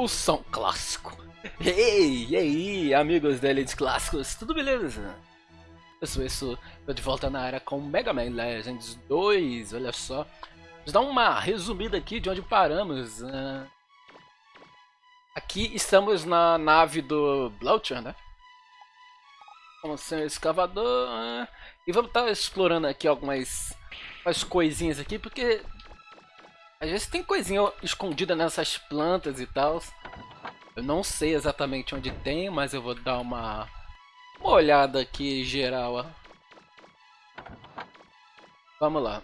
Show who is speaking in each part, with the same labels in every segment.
Speaker 1: o som clássico. Ei, e aí, amigos da Elite Clássicos, tudo beleza? Eu sou isso, tô de volta na área com Mega Man Legends 2, olha só. Vamos dar uma resumida aqui de onde paramos. Uh, aqui estamos na nave do Bloucher, né? Vamos ser um escavador. Uh, e vamos estar tá explorando aqui algumas, algumas coisinhas aqui, porque às vezes tem coisinha escondida nessas plantas e tal. Eu não sei exatamente onde tem, mas eu vou dar uma, uma olhada aqui geral. Ó. Vamos lá.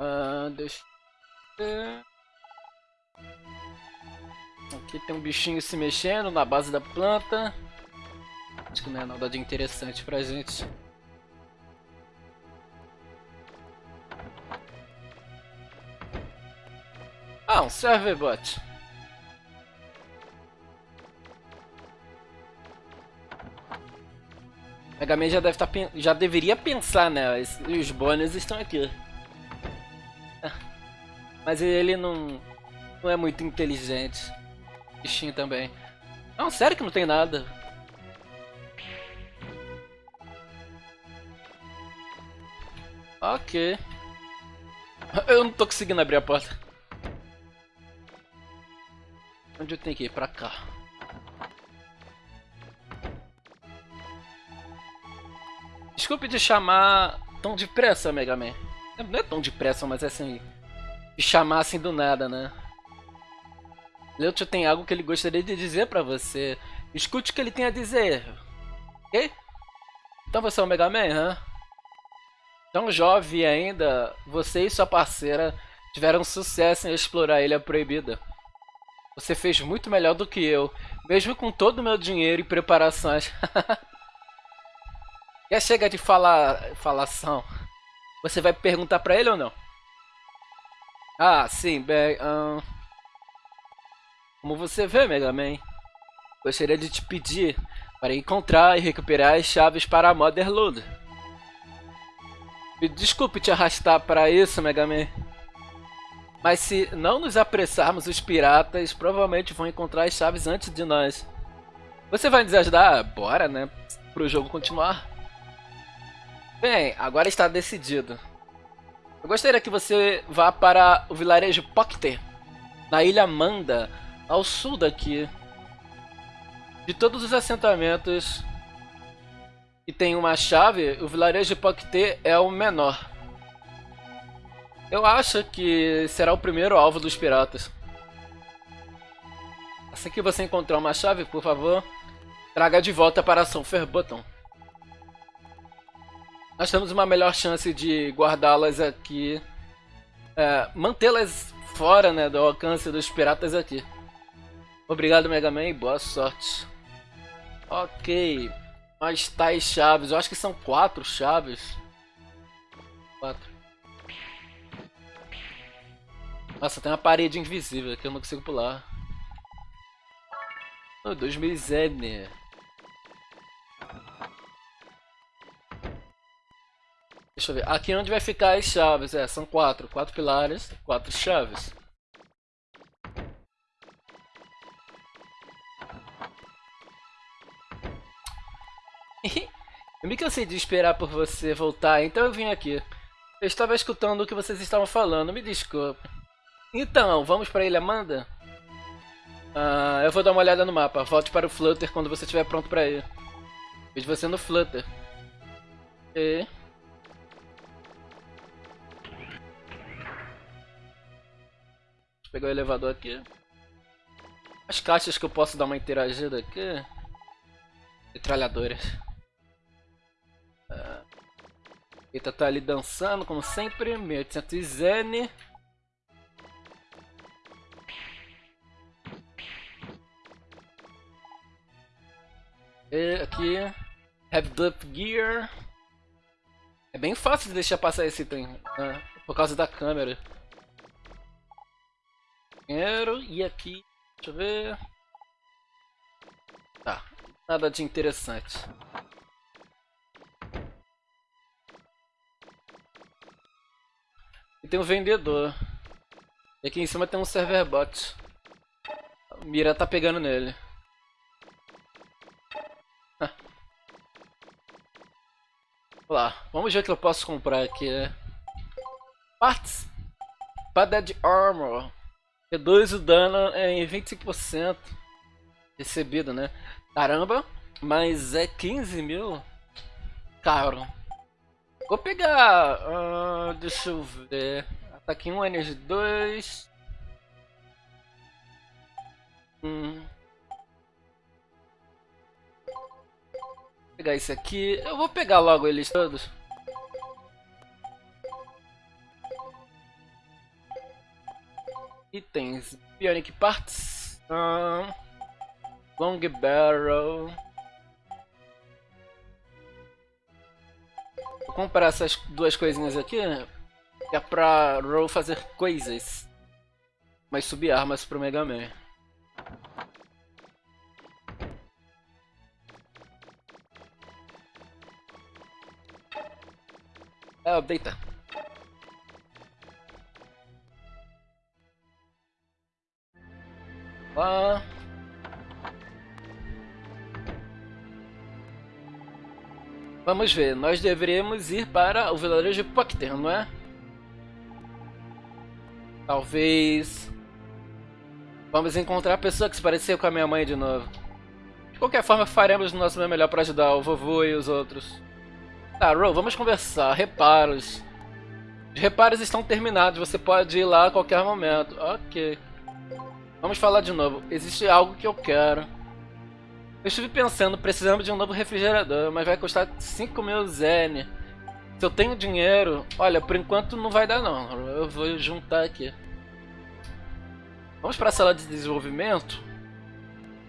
Speaker 1: Uh, deixa eu Aqui tem um bichinho se mexendo na base da planta. Acho que não é nada de interessante pra gente. Ah, um serverbot. Mega Man já deve tá, já deveria pensar, né? Os bônus estão aqui. Mas ele não não é muito inteligente. Bichinho também. Não, sério que não tem nada. Ok. Eu não tô conseguindo abrir a porta. Onde eu tenho que ir? Pra cá. Desculpe de chamar tão depressa, Mega Man. Não é tão depressa, mas é assim... De chamar assim do nada, né? Leutio tem algo que ele gostaria de dizer pra você. Escute o que ele tem a dizer. Ok? Então você é o Mega Man, hã? Tão jovem ainda, você e sua parceira tiveram sucesso em explorar a Ilha Proibida. Você fez muito melhor do que eu, mesmo com todo o meu dinheiro e preparações. Já chega de falar, falação. Você vai perguntar pra ele ou não? Ah, sim, bem... Como você vê, Mega Man, gostaria de te pedir para encontrar e recuperar as chaves para a Motherload. Me desculpe te arrastar para isso, Mega Man. Mas se não nos apressarmos, os piratas provavelmente vão encontrar as chaves antes de nós. Você vai nos ajudar? Bora, né? Para o jogo continuar. Bem, agora está decidido. Eu gostaria que você vá para o vilarejo Pocter, na ilha Manda, ao sul daqui. De todos os assentamentos que tem uma chave, o vilarejo Pocter é o menor. Eu acho que será o primeiro alvo dos piratas. Assim que você encontrar uma chave, por favor, traga de volta para São Button. Nós temos uma melhor chance de guardá-las aqui. É, Mantê-las fora né, do alcance dos piratas aqui. Obrigado, Mega Man, e boa sorte. Ok. Mas tais chaves, eu acho que são quatro chaves. Quatro. Nossa, tem uma parede invisível que eu não consigo pular. Oh, 2000 Zebner. Deixa eu ver. Aqui é onde vai ficar as chaves. É, são quatro. Quatro pilares, quatro chaves. eu me cansei de esperar por você voltar, então eu vim aqui. Eu estava escutando o que vocês estavam falando, me desculpe. Então, vamos para Ilha Amanda? Ah, eu vou dar uma olhada no mapa. Volte para o Flutter quando você estiver pronto para ir. Vejo você no Flutter. E... Vou pegar o elevador aqui. As caixas que eu posso dar uma interagida aqui. Metralhadoras. Ah. Eita, tá ali dançando, como sempre. 1800 Zen. E aqui, Have Up Gear. É bem fácil de deixar passar esse item, né? por causa da câmera. Dinheiro, e aqui, deixa eu ver. Tá, nada de interessante. E tem um vendedor. E aqui em cima tem um server bot. mira tá pegando nele. Lá, vamos ver o que eu posso comprar aqui. Parts. Padded Armor. Reduz o dano em 25%. Recebido, né? Caramba, mas é 15 mil? Caro. Vou pegar... Uh, deixa eu ver... Ataque 1, Energy 2... Hum. Pegar esse aqui. Eu vou pegar logo eles todos. Itens. Bionic Parts. Long Barrel. Vou comprar essas duas coisinhas aqui. Que é pra Roll fazer coisas. Mas subir armas pro Mega Man. É, deita. Lá. Vamos ver, nós deveríamos ir para o vilarejo de Pocter, não é? Talvez... Vamos encontrar a pessoa que se pareceu com a minha mãe de novo. De qualquer forma, faremos o nosso melhor para ajudar o vovô e os outros. Tá, Ro, vamos conversar. Reparos. Os reparos estão terminados, você pode ir lá a qualquer momento. Ok. Vamos falar de novo. Existe algo que eu quero. Eu estive pensando, precisamos de um novo refrigerador, mas vai custar 5 mil zen. Se eu tenho dinheiro... Olha, por enquanto não vai dar não. Eu vou juntar aqui. Vamos para a sala de desenvolvimento.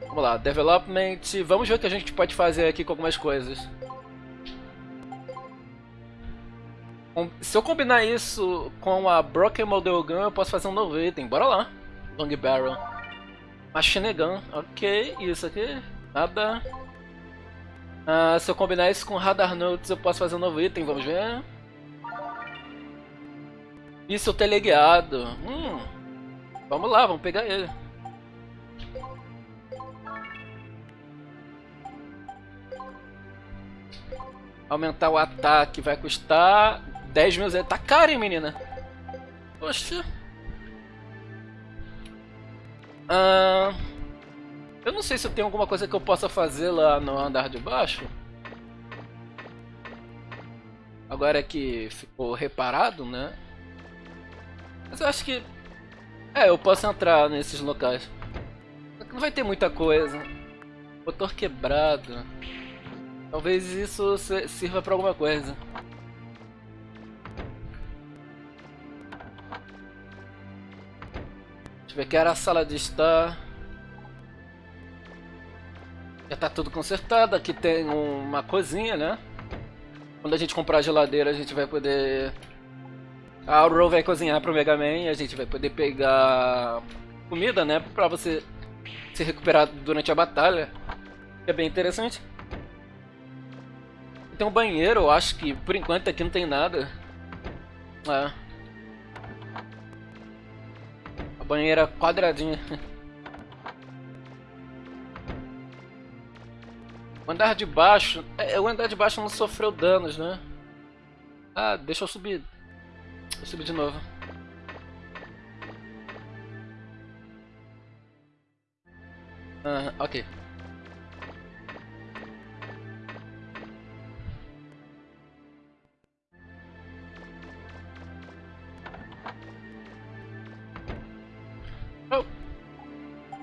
Speaker 1: Vamos lá, development. Vamos ver o que a gente pode fazer aqui com algumas coisas. Se eu combinar isso com a Broken Model Gun, eu posso fazer um novo item. Bora lá. Long Barrel. Machine Gun. Ok, isso aqui. Nada. Ah, se eu combinar isso com Radar Notes, eu posso fazer um novo item. Vamos ver. Isso teleguiado. Hum. Vamos lá, vamos pegar ele. Aumentar o ataque vai custar 10 mil Zé. Tá caro, hein, menina? Poxa. Ah, eu não sei se eu tenho alguma coisa que eu possa fazer lá no andar de baixo. Agora que ficou reparado, né? Mas eu acho que é, eu posso entrar nesses locais. Não vai ter muita coisa. Motor quebrado. Talvez isso sirva pra alguma coisa. Deixa eu ver que era a sala de estar. Já tá tudo consertado. Aqui tem uma cozinha, né? Quando a gente comprar a geladeira, a gente vai poder a Ro vai cozinhar pro Mega Man e a gente vai poder pegar comida, né? Pra você se recuperar durante a batalha. É bem interessante. Tem um banheiro, eu acho que por enquanto aqui não tem nada. É. banheira quadradinha. O andar de baixo... É, o andar de baixo não sofreu danos, né? Ah, deixa eu subir Vou subir de novo. Ah, ok.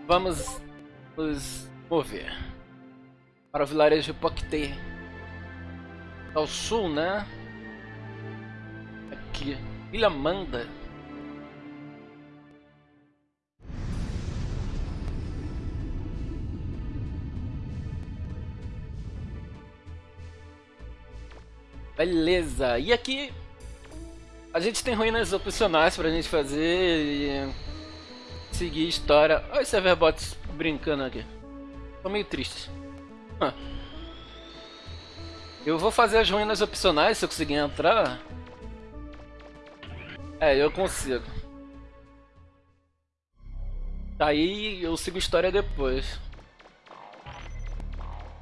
Speaker 1: Vamos nos mover para o vilarejo Pocte. Ao sul, né? Aqui. Ilha Manda. Beleza, e aqui a gente tem ruínas opcionais pra gente fazer e seguir a história. Olha esse Everbots brincando aqui. Tô meio triste. Eu vou fazer as ruínas opcionais se eu conseguir entrar. É, eu consigo. Aí eu sigo a história depois.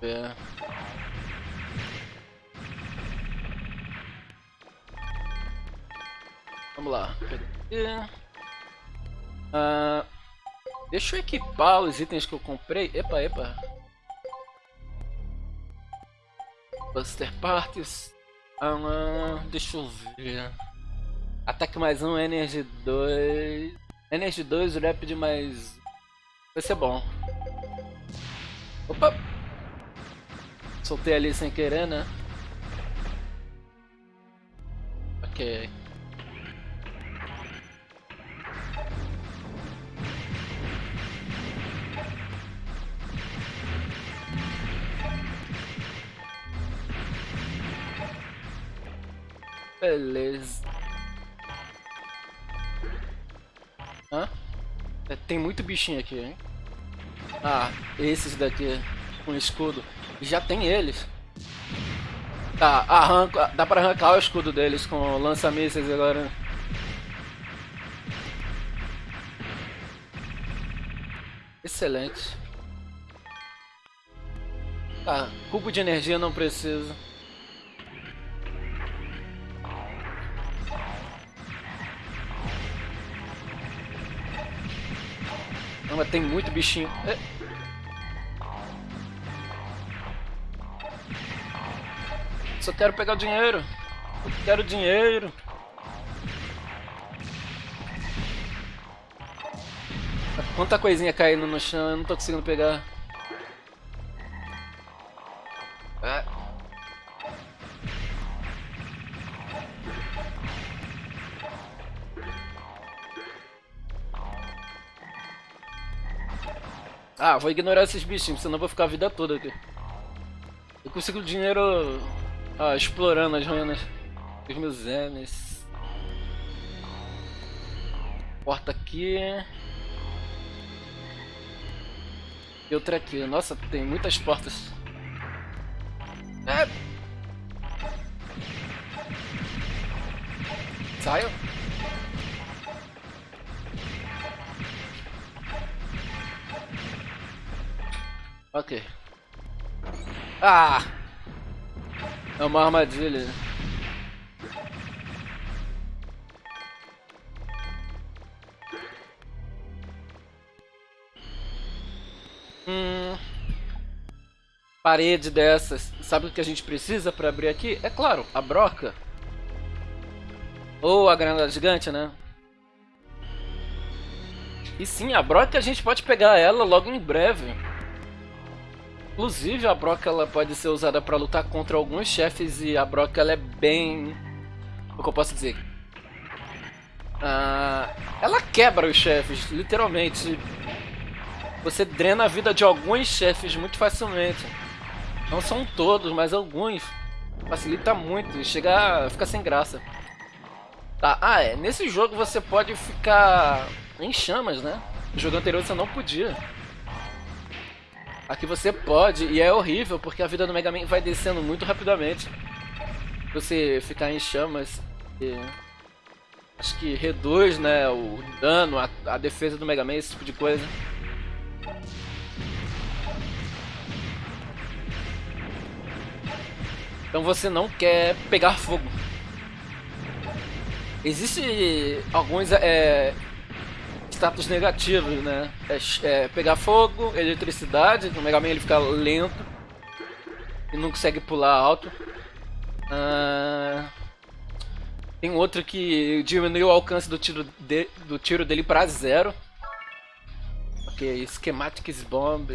Speaker 1: É. Vamos lá. Ah, deixa eu equipar os itens que eu comprei. Epa, epa. Buster Parts. Ah, deixa eu ver. Ataque mais um, Energy 2. Energy 2, Rapid mais. Vai ser bom. Opa! Soltei ali sem querer, né? Ok. Tem muito bichinho aqui, hein? Ah, esses daqui com escudo. Já tem eles. Tá, arranca, dá pra arrancar o escudo deles com lança-mísseis agora. Excelente. Tá, cubo de energia não precisa. Mas tem muito bichinho. É. Só quero pegar o dinheiro. Quero dinheiro. Quanta coisinha caindo no chão, eu não tô conseguindo pegar. Ah, vou ignorar esses bichinhos, senão vou ficar a vida toda aqui. Eu consigo dinheiro ah, explorando as ruínas dos meus Enes. Porta aqui. E outra aqui. Nossa, tem muitas portas. É. Saio. Ok. Ah! É uma armadilha. Hum. Parede dessas. Sabe o que a gente precisa para abrir aqui? É claro, a broca. Ou a granada gigante, né? E sim, a broca a gente pode pegar ela logo em breve. Inclusive, a broca ela pode ser usada para lutar contra alguns chefes e a broca ela é bem... O que eu posso dizer? Ah, ela quebra os chefes, literalmente. Você drena a vida de alguns chefes muito facilmente. Não são todos, mas alguns. Facilita muito e chega sem graça. Tá, ah é, nesse jogo você pode ficar em chamas, né? No jogo anterior você não podia. Aqui você pode, e é horrível, porque a vida do Mega Man vai descendo muito rapidamente. Você ficar em chamas, e... acho que reduz né, o dano, a, a defesa do Mega Man, esse tipo de coisa. Então você não quer pegar fogo. Existe alguns é, status negativos, né? É, é, pegar fogo, eletricidade, no Mega Man ele fica lento e não consegue pular alto. Ah, tem outro que diminui o alcance do tiro, de, do tiro dele para zero. Ok, Schematics Bomb.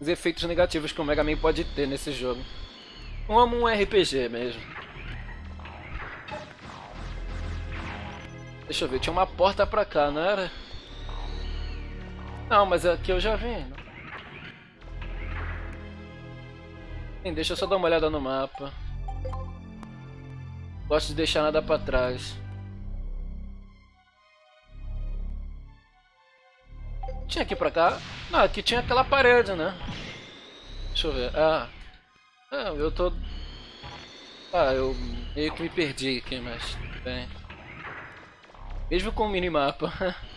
Speaker 1: Os efeitos negativos que o Mega Man pode ter nesse jogo. Como um RPG mesmo. Deixa eu ver, tinha uma porta pra cá, não era? Não, mas aqui eu já vim. Sim, deixa eu só dar uma olhada no mapa. Gosto de deixar nada pra trás. Tinha aqui pra cá? Não, aqui tinha aquela parede, né? Deixa eu ver. Ah. Ah, eu tô... Ah, eu meio que me perdi aqui, mas... Bem... Mesmo com o minimapa.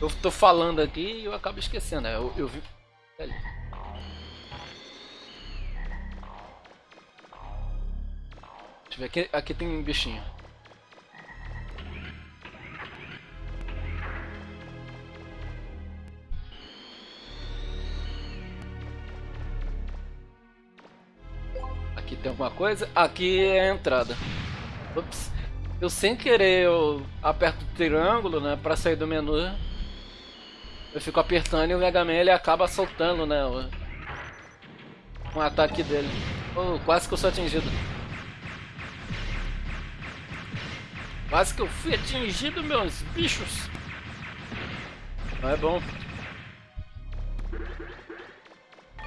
Speaker 1: Eu tô falando aqui e eu acabo esquecendo. Né? Eu, eu vi. Ali. Deixa eu ver. Aqui, aqui tem um bichinho. Aqui tem alguma coisa? Aqui é a entrada. Ups. Eu sem querer eu aperto o triângulo, né, para sair do menu. Eu fico apertando e o Mega Man ele acaba soltando, né? O, um ataque dele. Oh, quase que eu sou atingido. Quase que eu fui atingido, meus bichos. Não é bom.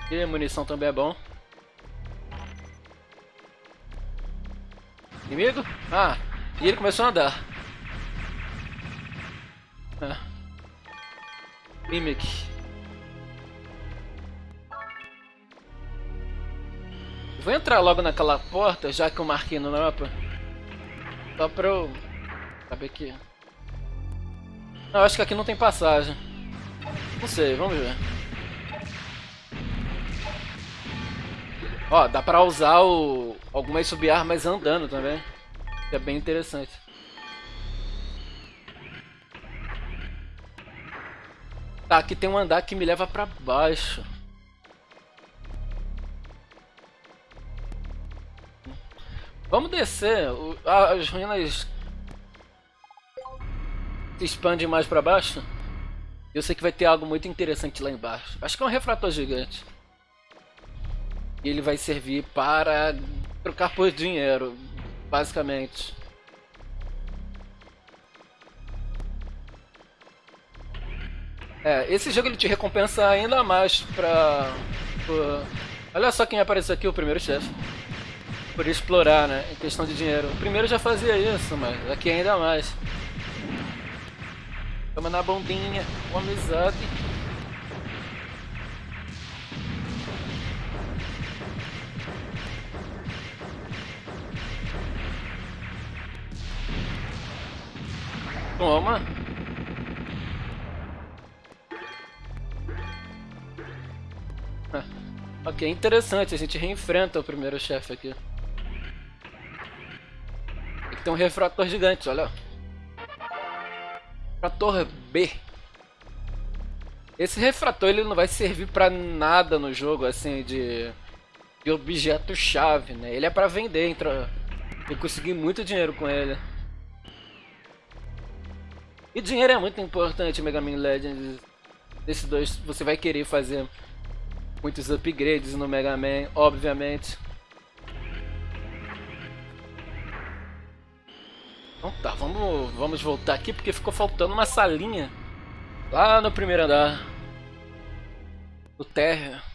Speaker 1: E munição também é bom. Inimigo? Ah, e ele começou a andar. Ah. Mimic. Vou entrar logo naquela porta, já que eu marquei no mapa. Só pra eu saber que... Não, acho que aqui não tem passagem. Não sei, vamos ver. Ó, dá pra usar o... algumas subarmas andando também. É bem interessante. Tá, aqui tem um andar que me leva pra baixo. Vamos descer. as ruínas se expandem mais pra baixo. Eu sei que vai ter algo muito interessante lá embaixo. Acho que é um refrator gigante. E ele vai servir para trocar por dinheiro, basicamente. É, esse jogo ele te recompensa ainda mais pra... Por... Olha só quem apareceu aqui, o primeiro chefe. Por explorar, né, em questão de dinheiro. O primeiro já fazia isso, mas aqui ainda mais. Toma na bondinha, uma amizade. Toma. Ok, interessante, a gente reenfrenta o primeiro chefe aqui. Aqui tem um refrator gigante, olha. Refrator B. Esse refrator ele não vai servir pra nada no jogo, assim, de, de objeto-chave, né? Ele é pra vender, entra... eu consegui muito dinheiro com ele. E dinheiro é muito importante Mega Man Legends. Esses dois você vai querer fazer muitos upgrades no Mega Man, obviamente. Então tá, vamos, vamos voltar aqui porque ficou faltando uma salinha lá no primeiro andar. No térreo.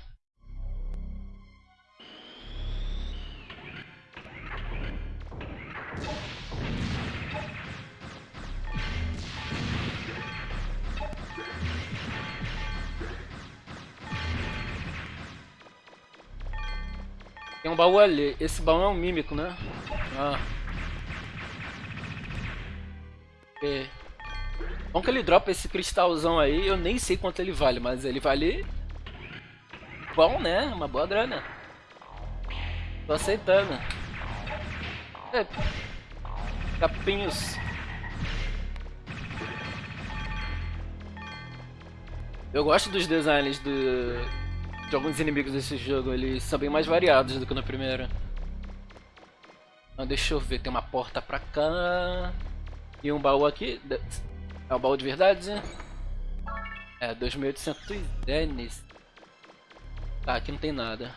Speaker 1: Tem um baú ali. Esse baú é um mímico, né? Ah. É. Bom que ele dropa esse cristalzão aí, eu nem sei quanto ele vale, mas ele vale... Bom, né? Uma boa grana. Tô aceitando. É. Capinhos. Eu gosto dos designs do, de alguns inimigos desse jogo. Eles são bem mais variados do que no primeiro. Então, deixa eu ver, tem uma porta pra cá. E um baú aqui. É um baú de verdade? É, 2800 yenes. Tá, aqui não tem nada.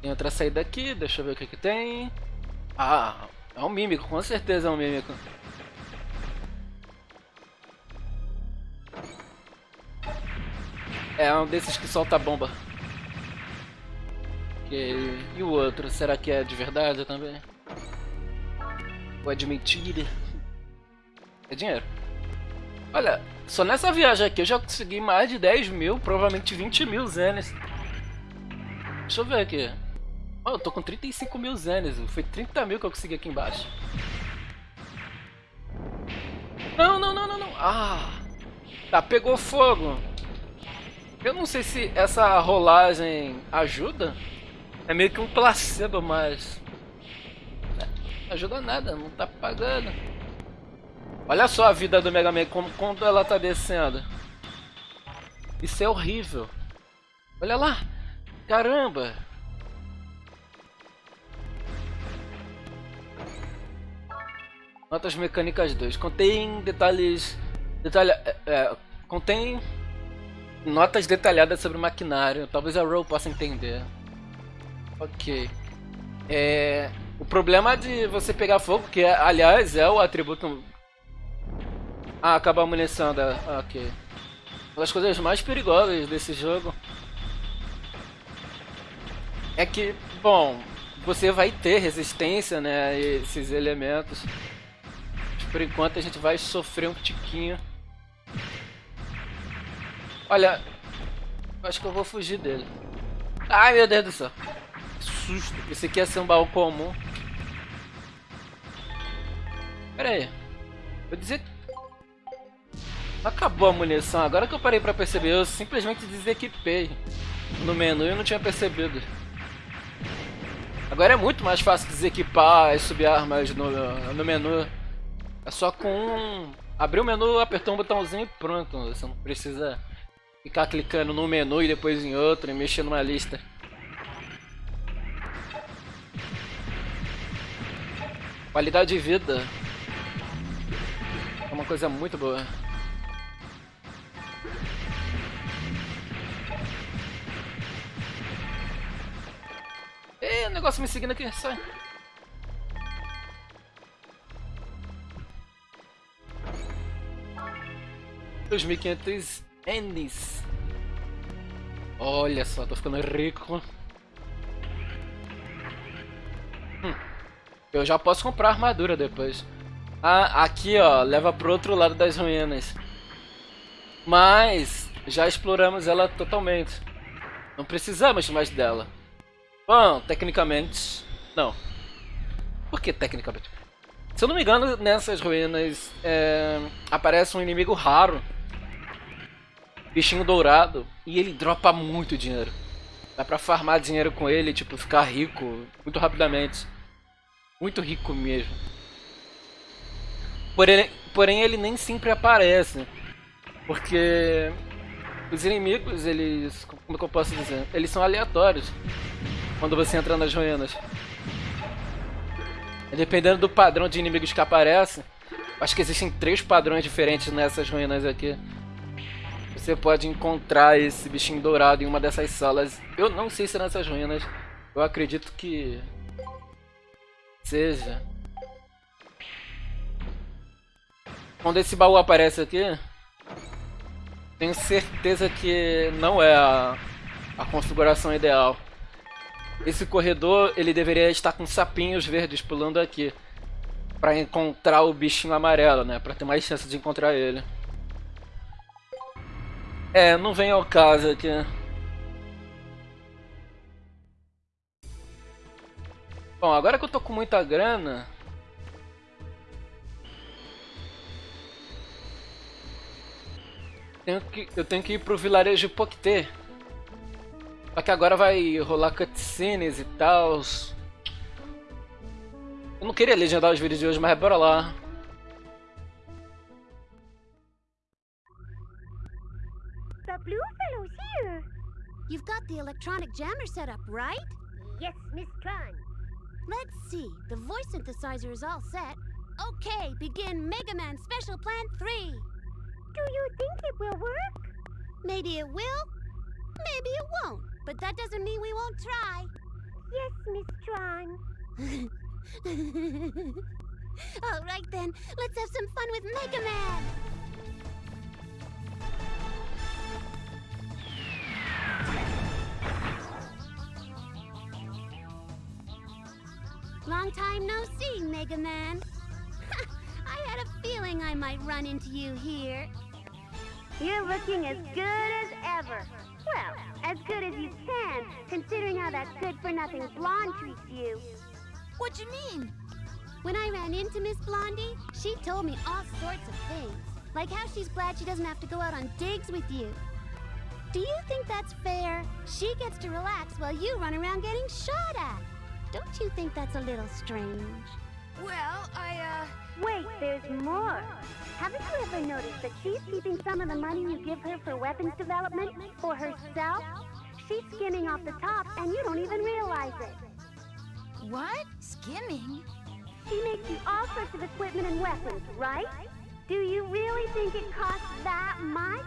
Speaker 1: Tem outra saída aqui, deixa eu ver o que que tem. Ah, é um mímico, com certeza é um mímico. É um desses que solta bomba. E, e o outro, será que é de verdade também? Ou é de mentira? É dinheiro. Olha, só nessa viagem aqui eu já consegui mais de 10 mil, provavelmente 20 mil zenes. Deixa eu ver aqui. Oh, eu tô com 35 mil zenes. Foi 30 mil que eu consegui aqui embaixo. Não, não, não, não, não. Ah! Tá, pegou fogo. Eu não sei se essa rolagem ajuda. É meio que um placebo, mas... Não ajuda nada, não tá pagando. Olha só a vida do Mega Man, como, quando ela tá descendo. Isso é horrível. Olha lá. Caramba. Notas mecânicas 2. Contém detalhes. Detalha, é, é, contém notas detalhadas sobre o maquinário. Talvez a Row possa entender. Ok. É, o problema de você pegar fogo, que aliás é o atributo. Ah, acaba a munição ok. Uma das coisas mais perigosas desse jogo é que, bom, você vai ter resistência, né, esses elementos por enquanto a gente vai sofrer um tiquinho. Olha, acho que eu vou fugir dele. Ai meu Deus do céu. susto. Esse aqui ia ser um baú comum. Pera aí. Vou dizer... Acabou a munição. Agora que eu parei pra perceber, eu simplesmente desequipei no menu e não tinha percebido. Agora é muito mais fácil desequipar e subir armas no, no menu. É só com um... Abrir o menu, apertar um botãozinho e pronto. Você não precisa ficar clicando num menu e depois em outro e mexer numa lista. Qualidade de vida é uma coisa muito boa. Ei, o negócio me seguindo aqui, sai. 2.500 Ennis. Olha só, tô ficando rico. Hum, eu já posso comprar armadura depois. Ah, aqui ó, leva pro outro lado das ruínas. Mas já exploramos ela totalmente. Não precisamos mais dela. Bom, tecnicamente, não. Por que tecnicamente? Se eu não me engano, nessas ruínas é, aparece um inimigo raro bichinho dourado e ele dropa muito dinheiro. Dá pra farmar dinheiro com ele, tipo, ficar rico muito rapidamente. Muito rico mesmo. Porém, porém ele nem sempre aparece. Porque os inimigos, eles. Como é que eu posso dizer? Eles são aleatórios. Quando você entra nas ruínas. Dependendo do padrão de inimigos que aparecem. Acho que existem três padrões diferentes nessas ruínas aqui você pode encontrar esse bichinho dourado em uma dessas salas. Eu não sei se é nessas ruínas. Eu acredito que seja. Quando esse baú aparece aqui, tenho certeza que não é a, a configuração ideal. Esse corredor ele deveria estar com sapinhos verdes pulando aqui para encontrar o bichinho amarelo, né? Para ter mais chance de encontrar ele. É, não vem ao caso aqui. Bom, agora que eu tô com muita grana... Tenho que, eu tenho que ir pro vilarejo Pocté. Só que agora vai rolar cutscenes e tal. Eu não queria legendar os vídeos de hoje, mas bora lá.
Speaker 2: Blue fellow's here. You've got the electronic jammer set up, right?
Speaker 3: Yes, Miss Tron.
Speaker 2: Let's see. The voice synthesizer is all set. Okay, begin Mega Man Special Plan 3.
Speaker 3: Do you think it will work?
Speaker 2: Maybe it will, maybe it won't. But that doesn't mean we won't try.
Speaker 3: Yes, Miss Tron.
Speaker 2: all right then, let's have some fun with Mega Man. Long time no see, Mega Man. I had a feeling I might run into you here.
Speaker 3: You're looking as good as ever. Well, as good as you can, considering how that good-for-nothing blonde treats you.
Speaker 2: What do you mean? When I ran into Miss Blondie, she told me all sorts of things. Like how she's glad she doesn't have to go out on digs with you. Do you think that's fair? She gets to relax while you run around getting shot at. Don't you think that's a little strange?
Speaker 4: Well, I, uh...
Speaker 3: Wait, there's more. Haven't you ever noticed that she's keeping some of the money you give her for weapons development for herself? She's skimming off the top, and you don't even realize it.
Speaker 4: What? Skimming?
Speaker 3: She makes you all sorts of equipment and weapons, right? Do you really think it costs that much?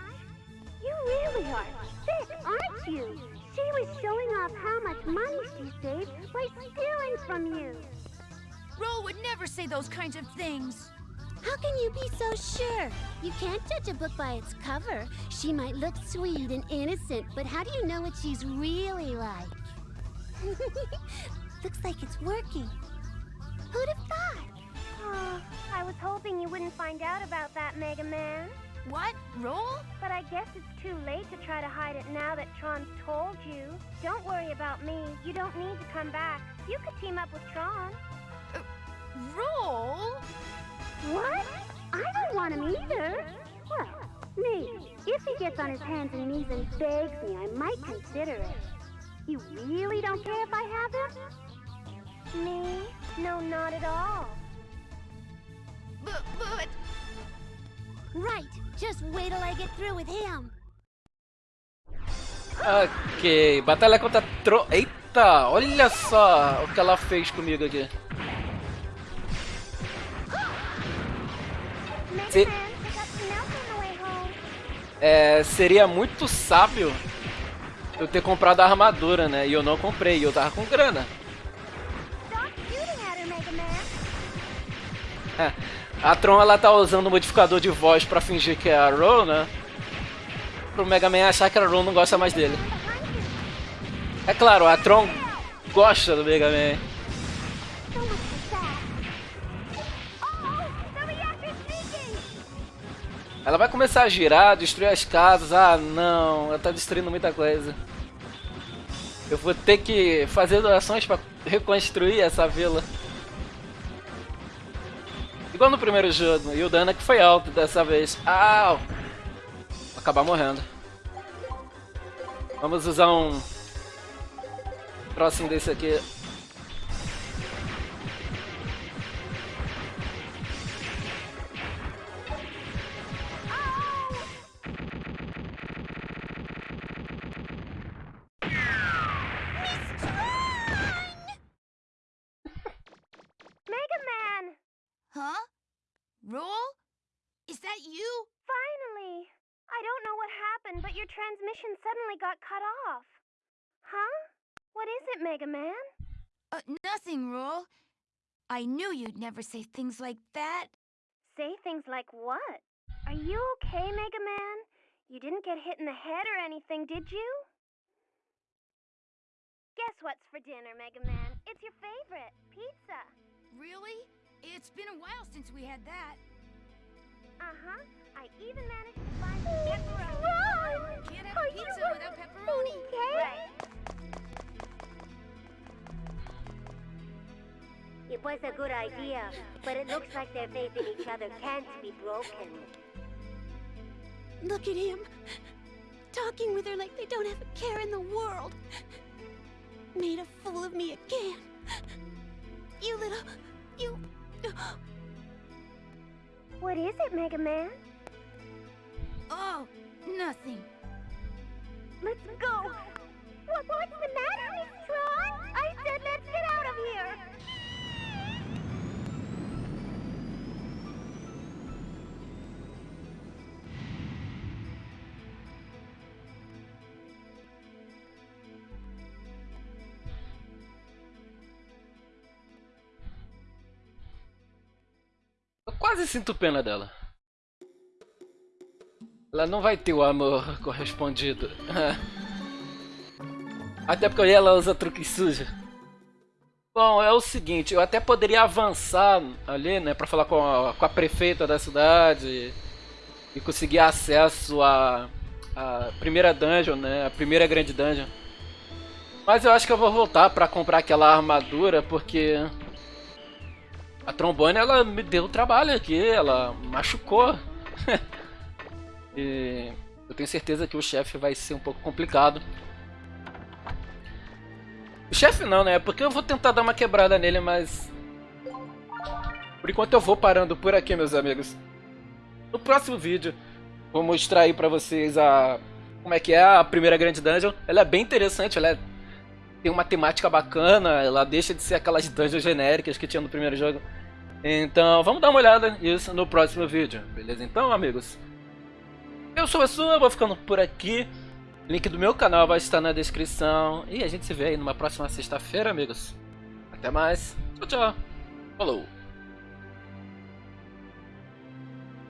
Speaker 3: You really are sick, aren't you? She was showing off how much money she saved by stealing from you.
Speaker 4: Roll would never say those kinds of things.
Speaker 2: How can you be so sure? You can't judge a book by its cover. She might look sweet and innocent, but how do you know what she's really like? Looks like it's working. Who'd have thought?
Speaker 3: Oh, I was hoping you wouldn't find out about that, Mega Man.
Speaker 4: What? Roll?
Speaker 3: But I guess it's too late to try to hide it now that Tron's told you. Don't worry about me. You don't need to come back. You could team up with Tron.
Speaker 4: Uh, roll?
Speaker 3: What? I don't want him either. Well, maybe. If he gets on his hands and knees and begs me, I might consider it. You really don't care if I have him? Me? No, not at all.
Speaker 4: But, but...
Speaker 2: Right. Just wait till I get through with him.
Speaker 1: Ok, batalha contra Tro... Eita, olha só o que ela fez comigo aqui. Se-. É, seria muito sábio eu ter comprado a armadura, né? E eu não comprei, e eu tava com grana. A Tron ela tá usando o modificador de voz pra fingir que é a Ro, né? Pro Mega Man achar que a Ro não gosta mais dele. É claro, a Tron gosta do Mega Man. Ela vai começar a girar, destruir as casas. Ah, não, ela tá destruindo muita coisa. Eu vou ter que fazer doações pra reconstruir essa vila. Igual no primeiro jogo, e o dano é que foi alto dessa vez. Au! Vou acabar morrendo. Vamos usar um trocinho desse aqui.
Speaker 3: Transmission suddenly got cut off. Huh? What is it, Mega Man?
Speaker 4: Uh, nothing, Roll. I knew you'd never say things like that.
Speaker 3: Say things like what? Are you okay, Mega Man? You didn't get hit in the head or anything, did you? Guess what's for dinner, Mega Man? It's your favorite, pizza.
Speaker 4: Really? It's been a while since we had that.
Speaker 3: Uh-huh. I even managed to find some pepperoni.
Speaker 4: Can't have a pizza without pepperoni.
Speaker 3: Right. It was a good idea, but it looks like their faith in each other can't be broken.
Speaker 2: Look at him. Talking with her like they don't have a care in the world. Made a fool of me again. You little... You...
Speaker 3: What is it, Mega Man?
Speaker 4: Oh, nothing.
Speaker 3: Let's go. What, what's the matter, Miss Tron? I said let's get out of here.
Speaker 1: Eu quase sinto pena dela. Ela não vai ter o amor correspondido. Até porque ela usa truque sujo. Bom, é o seguinte, eu até poderia avançar ali, né, pra falar com a, com a prefeita da cidade e conseguir acesso a, a primeira dungeon, né? A primeira grande dungeon. Mas eu acho que eu vou voltar pra comprar aquela armadura, porque... A trombone, ela me deu trabalho aqui, ela machucou. e eu tenho certeza que o chefe vai ser um pouco complicado. O chefe não, né? Porque eu vou tentar dar uma quebrada nele, mas... Por enquanto eu vou parando por aqui, meus amigos. No próximo vídeo, vou mostrar aí pra vocês a... Como é que é a primeira grande dungeon. Ela é bem interessante, ela é... tem uma temática bacana, ela deixa de ser aquelas dungeons genéricas que tinha no primeiro jogo. Então, vamos dar uma olhada nisso no próximo vídeo, beleza? Então, amigos, eu sou a sua, vou ficando por aqui. Link do meu canal vai estar na descrição. E a gente se vê aí numa próxima sexta-feira, amigos. Até mais. Tchau, tchau. Falou.